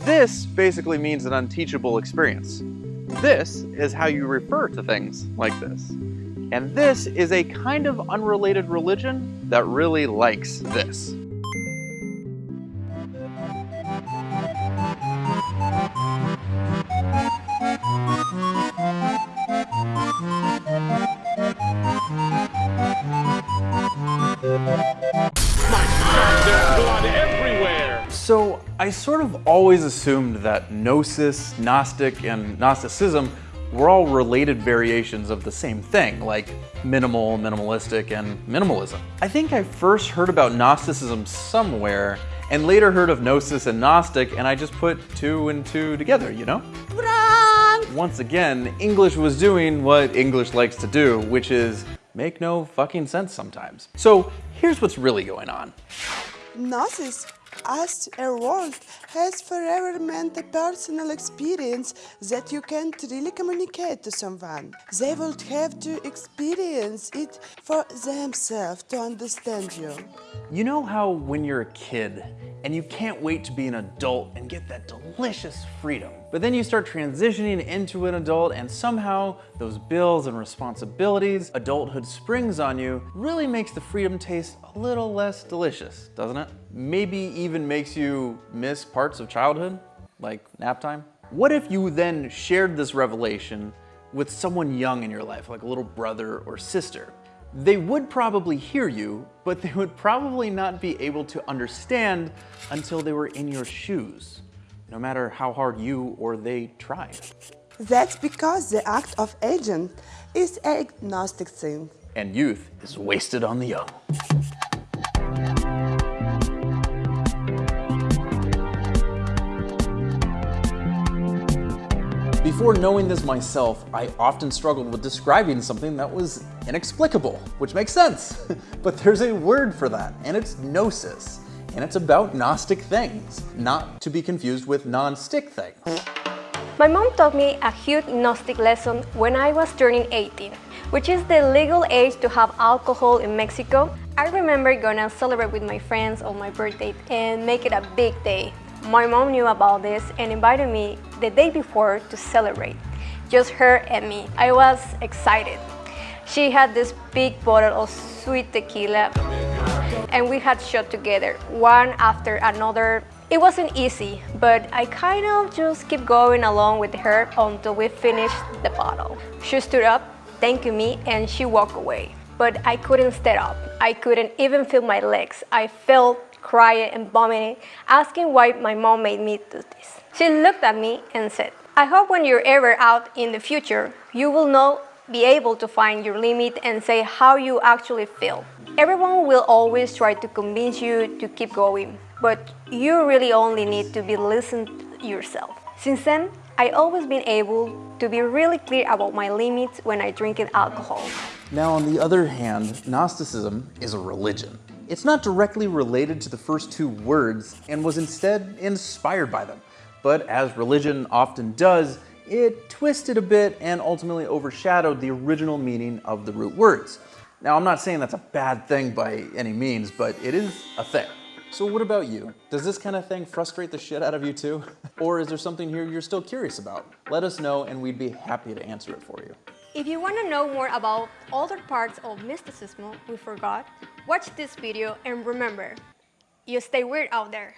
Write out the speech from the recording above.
This basically means an unteachable experience. This is how you refer to things like this. And this is a kind of unrelated religion that really likes this. There's I sort of always assumed that Gnosis, Gnostic, and Gnosticism were all related variations of the same thing, like minimal, minimalistic, and minimalism. I think I first heard about Gnosticism somewhere, and later heard of Gnosis and Gnostic, and I just put two and two together, you know? Once again, English was doing what English likes to do, which is make no fucking sense sometimes. So here's what's really going on. Gnosis as a word has forever meant a personal experience that you can't really communicate to someone. They would have to experience it for themselves to understand you. You know how when you're a kid and you can't wait to be an adult and get that delicious freedom, but then you start transitioning into an adult and somehow those bills and responsibilities adulthood springs on you really makes the freedom taste a little less delicious, doesn't it? Maybe even makes you miss parts of childhood, like nap time. What if you then shared this revelation with someone young in your life, like a little brother or sister? They would probably hear you, but they would probably not be able to understand until they were in your shoes, no matter how hard you or they tried. That's because the act of aging is a Gnostic thing. And youth is wasted on the young. Before knowing this myself, I often struggled with describing something that was inexplicable, which makes sense. but there's a word for that, and it's gnosis. And it's about Gnostic things, not to be confused with non-stick things. My mom taught me a huge Gnostic lesson when I was turning 18, which is the legal age to have alcohol in Mexico. I remember gonna celebrate with my friends on my birthday and make it a big day. My mom knew about this and invited me the day before to celebrate, just her and me. I was excited. She had this big bottle of sweet tequila and we had shot together, one after another. It wasn't easy, but I kind of just kept going along with her until we finished the bottle. She stood up, thanked me, and she walked away. But I couldn't stand up. I couldn't even feel my legs. I felt crying and vomiting, asking why my mom made me do this. She looked at me and said, I hope when you're ever out in the future, you will know, be able to find your limit and say how you actually feel. Everyone will always try to convince you to keep going, but you really only need to be listened to yourself. Since then, I always been able to be really clear about my limits when I drink alcohol. Now, on the other hand, Gnosticism is a religion. It's not directly related to the first two words and was instead inspired by them. But as religion often does, it twisted a bit and ultimately overshadowed the original meaning of the root words. Now, I'm not saying that's a bad thing by any means, but it is a thing. So what about you? Does this kind of thing frustrate the shit out of you too? Or is there something here you're still curious about? Let us know and we'd be happy to answer it for you. If you want to know more about other parts of mysticism we forgot, watch this video and remember, you stay weird out there.